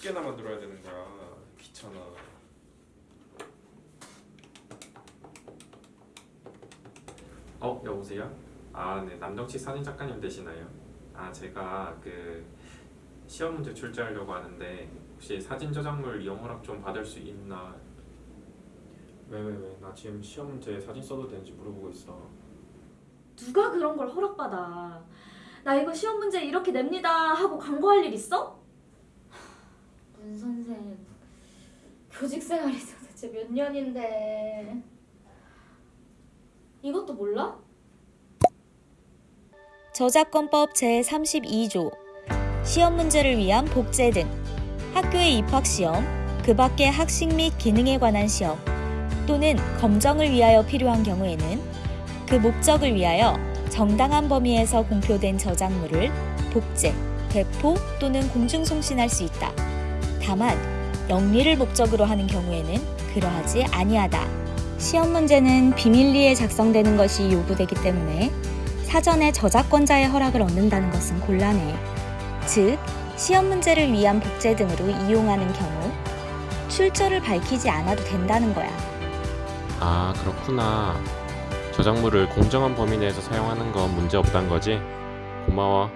개나 만들어야 되는 거야 귀찮아 어 여보세요? 아네 남정치 사진 작가님 되시나요? 아 제가 그 시험 문제 출제하려고 하는데 혹시 사진 저작물 이용 허락 좀 받을 수 있나? 왜 왜 왜? 나 지금 시험 문제 사진 써도 되는지 물어보고 있어. 누가 그런 걸 허락받아? 나 이거 시험 문제 이렇게 냅니다 하고 광고할 일 있어? 문 선생 교직 생활이 도대체 몇 년인데 이것도 몰라? 저작권법 제32조 시험 문제를 위한 복제 등 학교의 입학 시험, 그 밖의 학식 및 기능에 관한 시험 또는 검정을 위하여 필요한 경우에는 그 목적을 위하여 정당한 범위에서 공표된 저작물을 복제, 배포 또는 공중송신할 수 있다. 다만 영리를 목적으로 하는 경우에는 그러하지 아니하다. 시험 문제는 비밀리에 작성되는 것이 요구되기 때문에 사전에 저작권자의 허락을 얻는다는 것은 곤란해. 즉, 시험 문제를 위한 복제 등으로 이용하는 경우 출처를 밝히지 않아도 된다는 거야. 아 그렇구나 저작물을 공정한 범위 내에서 사용하는 건 문제 없단 거지? 고마워